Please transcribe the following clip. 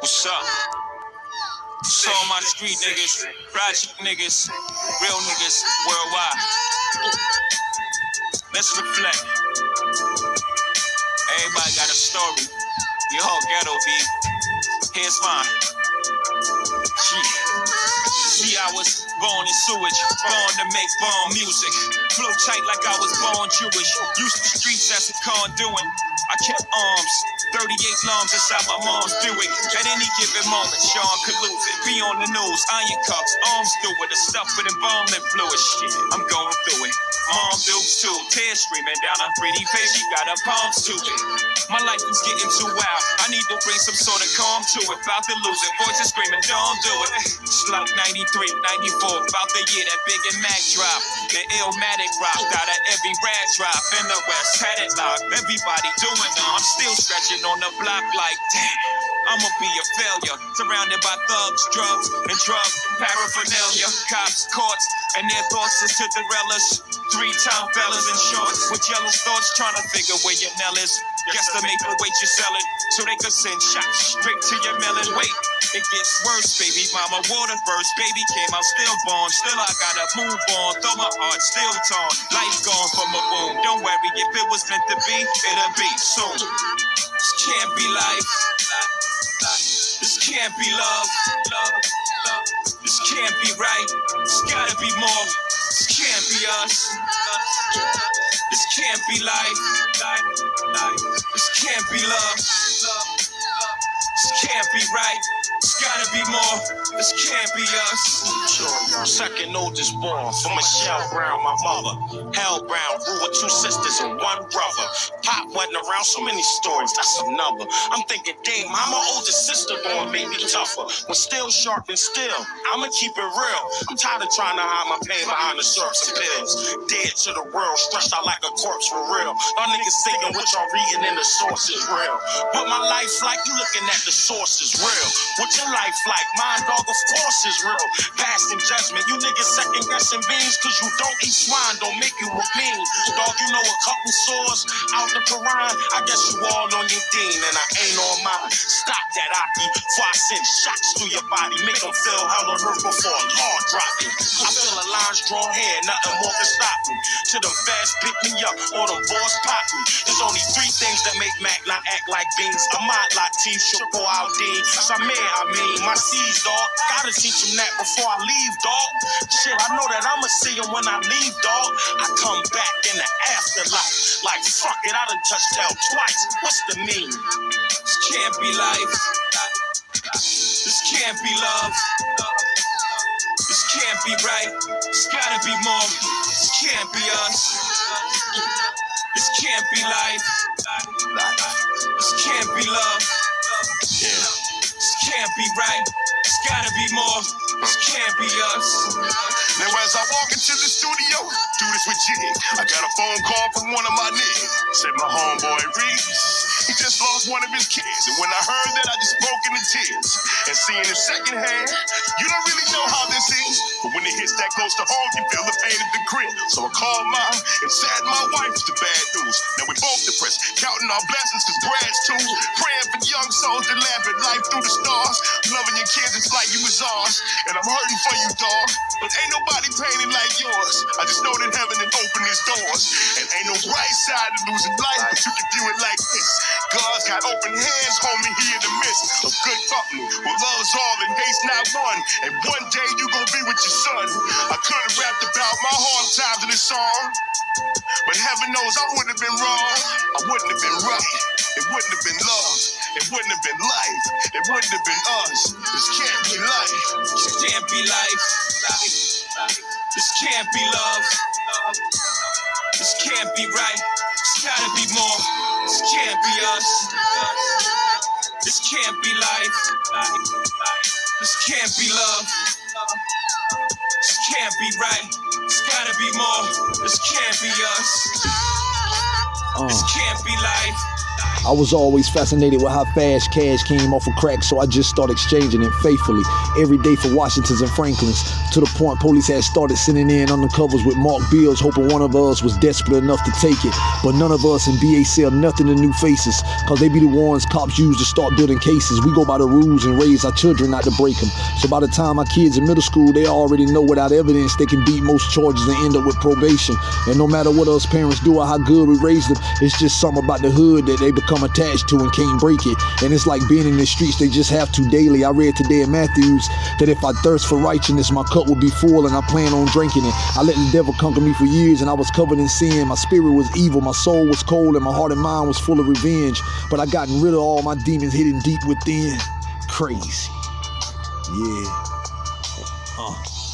What's up? So all my street niggas, project niggas, real niggas worldwide. Let's reflect. Everybody got a story. We all ghetto B. Here's mine. Yeah. See, I was born in sewage, born to make bomb music. Flow tight like I was born Jewish. Used the streets as a con doing. I kept arms, 38 lungs inside my mom's Buick. At any given moment, Sean could lose it. Be on the news, iron cuffs, arms through it, the stuff with embalming fluid. Shit, I'm going through it. Mom dukes too, tears streaming down her pretty face. She got her palms to it. My life is getting too wild. I need to bring some sort of calm to it. About to lose it. Voices screaming, don't do it. It's like 93, 94. About the year that Big and Mac drop. The Illmatic rocked out of every rag drop in the West. Had it locked. Everybody doing it. I'm still stretching on the block like, damn. I'ma be a failure. Surrounded by thugs, drugs, and drugs, paraphernalia. Cops, courts, and their thoughts is to derail us. Three time fellas in shorts with yellow thoughts trying to figure where your Nell is. Guesstimate the weight you're selling so they could send shots straight to your melon. Wait, it gets worse, baby. Mama water burst, baby came out stillborn. Still, born still I gotta move on, though my heart still torn. Life gone from a wound. Don't worry, if it was meant to be, it'll be soon. This can't be life. This can't be love. This can't be right. It's gotta be more. This can't be us. Can't be life. This can't be love. This can't be right. It's gotta be more. This can't be us. Second oldest born from Michelle Brown, my mother. Hell Brown grew with two sisters and one brother. Pop went around so many stories, that's a number. I'm thinking, damn, how my older sister born made me tougher. But still sharp and still, I'ma keep it real. I'm tired of trying to hide my pain behind the syrups and pills. Dead to the world, stretched out like a corpse for real. Y'all niggas thinking what y'all reading in the source is real. But my life like you looking at the source is real. What your life like? Mine, dog, of course is real. Past and judgment, you niggas second guessing beans cause you don't eat swine, don't make you a mean. Dog, you know a couple surahs out the Quran. I guess you all on your deen and I ain't on mine. Stop that, Akhi, before I send shots through your body. Make them feel hell on earth before a law drop me. I feel a lines drawn here, nothing more can stop me. To them fast pick me up or them boys pop me. There's only three things that make Mac not act like beans. Ahmad Latif, Shakur Aldeen, Samir, I mean, my C's, dog. Gotta teach him that before I leave, dog. Shit, I know that I'ma see him when I leave, dog. I come back in the afterlife. Like, fuck it, I done touched hell twice. What's the mean? This can't be life. This can't be love. This can't be right. It's gotta be more. This can't be us. This can't be life. This can't be love. Can't be right. It's gotta be more. This can't be us. Now as I walk into the studio, do this with Jig. I got a phone call from one of my niggas. Said my homeboy Reese. He just lost one of his kids. And when I heard that, I just broke into tears. And seeing it secondhand, you don't really know how this is. But when it hits that close to home, you feel the pain of the grit. So I called mine and sad my wife with the bad news. Now we both depressed, counting our blessings cause brad's too. Praying for young souls that laugh at life through the stars. Loving your kids is like you was ours. And I'm hurting for you, dog. But ain't nobody painting like yours. I just know that heaven had opened his doors. And ain't no bright side to losing life, but you can view it like this. God's got open hands, homie, he in the midst of good company. Where love's all and hate's not one. And one day you gon' be with your son. I could have rapped about my hard times in this song. But heaven knows I wouldn't have been wrong. I wouldn't have been right. It wouldn't have been love. It wouldn't have been life. It wouldn't have been us. This can't be life. This can't be life. This can't be love. This can't be right. It's gotta be more. This can't be us. This can't be life. This can't be love. This can't be right. It's gotta be more. This can't be us. This oh. can't be life. I was always fascinated with how fast cash came off of crack, so I just started exchanging it faithfully every day for Washingtons and Franklins. To the point police had started sending in undercovers with marked bills, hoping one of us was desperate enough to take it. But none of us in BA sell nothing to new faces, cause they be the ones cops use to start building cases. We go by the rules and raise our children not to break them. So by the time my kids in middle school, they already know without evidence they can beat most charges and end up with probation. And no matter what us parents do or how good we raise them, it's just something about the hood that they become attached to and can't break it. And it's like being in the streets, they just have to daily. I read today in Matthews that if I thirst for righteousness, my cup will be full and I plan on drinking it. I let the devil conquer me for years and I was covered in sin. My spirit was evil, my soul was cold, and my heart and mind was full of revenge. But I gotten rid of all my demons hidden deep within. Crazy. Yeah. Uh.